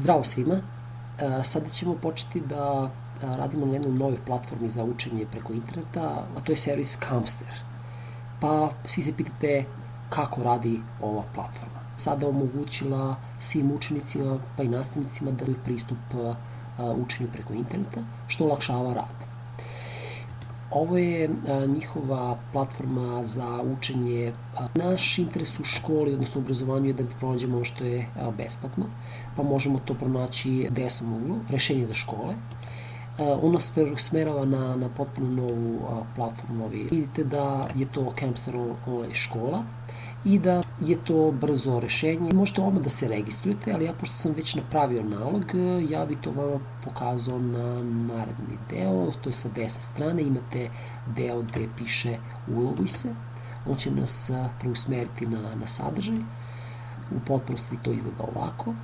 Zdravo svima! E, sada ćemo početi da e, radimo na jednoj novoj platformi za učenje preko interneta, a to je servis Camster. Pa svi se pitate kako radi ova platforma. Sada omogućila svim učenicima pa i nastavnicima da pristup e, učenju preko interneta, što olakšava rad. Ovo je a, njihova platforma za učenje. A, naš interes u školi, odnosno obrazovanju je da pronađemo ono što je a, besplatno, pa možemo to pronaći desnom uglu, rešenje za škole. On nas smerava na, na potpuno novu platformu. Vidite da je to Campster online škola i da je to brzo rešenje. Možete odmah da se registrujete, ali ja pošto sam već napravio nalog, ja bi to vama pokazao na naredni deo, to je sa desne strane, imate deo gde piše uloguj se, on će nas preusmeriti na, na sadržaj, u potpunosti to izgleda ovako.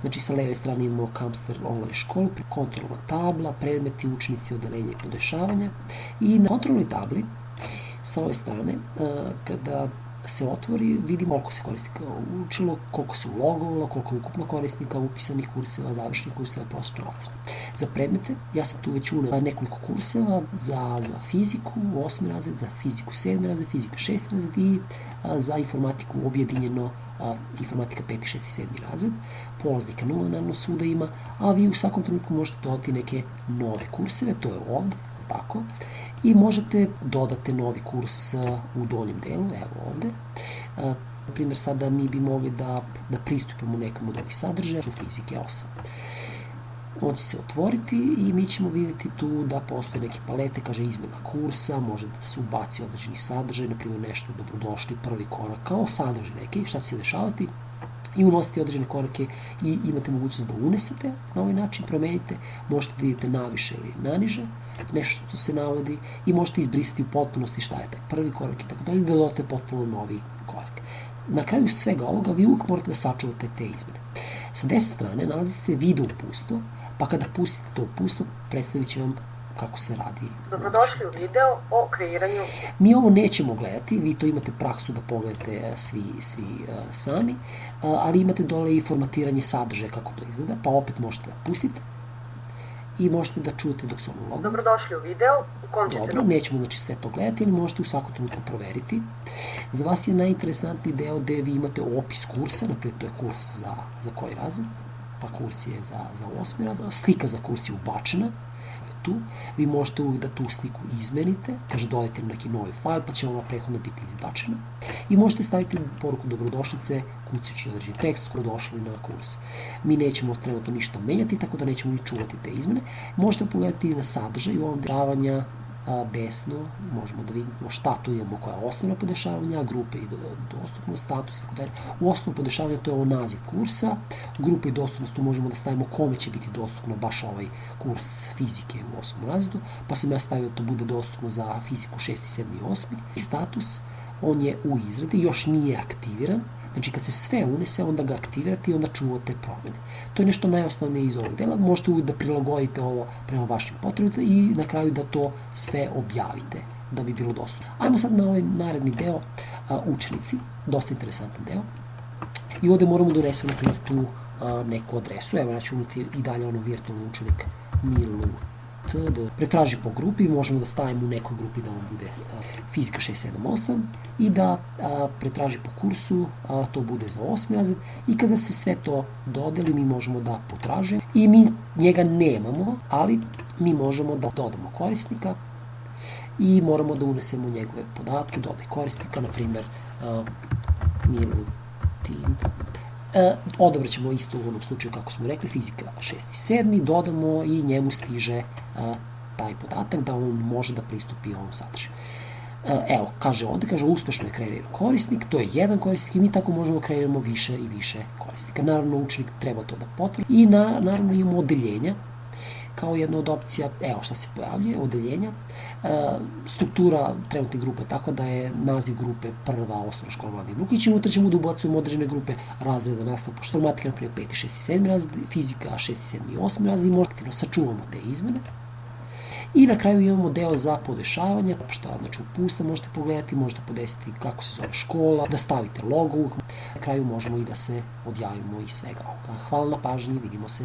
Znači sa leve strane imamo Kamster online školu, kontrolna tabla, predmeti, učenici, odelenje i podešavanja. I na kontrolnoj tabli sa ove strane, kada se otvori, vidimo koliko se korisnika učilo, koliko se ulogovalo, koliko je ukupno korisnika, upisanih kurseva, završenih kurseva, prosječna ocena. Za predmete, ja sam tu već unao nekoliko kurseva za, za fiziku, osmi razred, za fiziku sedmi razred, fizika šesti razred i a, za informatiku objedinjeno a, informatika 5. 6. i 7. razred. Polaznika nula naravno svuda ima, a vi u svakom trenutku možete dodati neke nove kurseve, to je ovde, tako, i možete dodate novi kurs uh, u donjem delu, evo ovde. Uh, na primjer, sada mi bi mogli da, da pristupimo nekom od ovih sadržaja u fizike 8. On će se otvoriti i mi ćemo vidjeti tu da postoje neke palete, kaže izmena kursa, može da se ubaci određeni sadržaj, na primjer nešto dobrodošli, prvi korak, kao sadržaj neki, šta će se dešavati, i unositi određene korake i imate mogućnost da unesete na ovaj način, promenite, možete da idete naviše ili naniže, nešto što se navodi i možete izbrisati u potpunosti šta je taj prvi korak i tako dalje, da dodate potpuno novi korak. Na kraju svega ovoga vi uvijek morate da sačuvate te izmene. Sa desne strane nalazi se video upustvo, pa kada pustite to upustvo, predstavit će vam kako se radi. Dobrodošli u video o kreiranju... Mi ovo nećemo gledati, vi to imate praksu da pogledate e, svi, svi uh, sami, uh, ali imate dole i formatiranje sadržaja kako to izgleda, pa opet možete da pustite i možete da čujete dok se ono logo. Dobrodošli u video u kom ćete... Dobro, nećemo znači sve to gledati, ali možete u svakom trenutku proveriti. Za vas je najinteresantniji deo gde vi imate opis kursa, naprijed to je kurs za, za koji razred, pa kurs je za, za osmi razred, slika za kurs je ubačena, tu, vi možete uvijek da tu sliku izmenite, kaže dodajte neki novi fajl, pa će ona prehodno biti izbačena. I možete staviti poruku dobrodošlice, kucajući određen tekst, dobrodošli na kurs. Mi nećemo trenutno ništa menjati, tako da nećemo ni čuvati te izmene. Možete pogledati na sadržaj u ovom davanja desno možemo da vidimo šta tu imamo, koja je osnovna podešavanja, grupe i dostupnost, status i tako dalje. U osnovno podešavanja to je ovo naziv kursa, grupe i dostupnost tu možemo da stavimo kome će biti dostupno baš ovaj kurs fizike u osnovnom razredu, pa sam ja stavio da to bude dostupno za fiziku 6. 7. i 8. I status, on je u izradi, još nije aktiviran, Znači, kad se sve unese, onda ga aktivirate i onda čuvate promene. To je nešto najosnovnije iz ovog dela. Možete uvijek da prilagodite ovo prema vašim potrebama i na kraju da to sve objavite da bi bilo dostupno. Ajmo sad na ovaj naredni deo a, učenici, dosta interesantan deo. I ovde moramo da unesemo, tu a, neku adresu. Evo, ja ću uniti i dalje ono virtualni učenik Milu da pretraži po grupi, možemo da stavimo u nekoj grupi da on bude fizika 678 i da a, pretraži po kursu, a, to bude za 8. razred i kada se sve to dodeli mi možemo da potražimo i mi njega nemamo, ali mi možemo da dodamo korisnika i moramo da unesemo njegove podatke, dodaj korisnika, na primer Milutin E, odabrat ćemo isto u onom slučaju kako smo rekli, fizika 6. i 7. dodamo i njemu stiže e, taj podatak da on može da pristupi ovom sadržaju. E, evo, kaže ovde, kaže uspešno je kreiran korisnik, to je jedan korisnik i mi tako možemo da kreiramo više i više korisnika. Naravno, učenik treba to da potvrdi i na, naravno imamo odeljenja kao jedna od opcija, evo šta se pojavljuje, odeljenja, e, struktura trenutne grupe, tako da je naziv grupe prva osnovna škola mladih Brukić i unutra ćemo da ubacujemo određene grupe razreda nastava, pošto informatika, na primjer, 5. 6. 7. razred, fizika 6. 7. i 8. razred i možda aktivno sačuvamo te izmene I na kraju imamo deo za podešavanje, što znači upusta možete pogledati, možete podesiti kako se zove škola, da stavite logo. Na kraju možemo i da se odjavimo i svega. Hvala na pažnji, vidimo se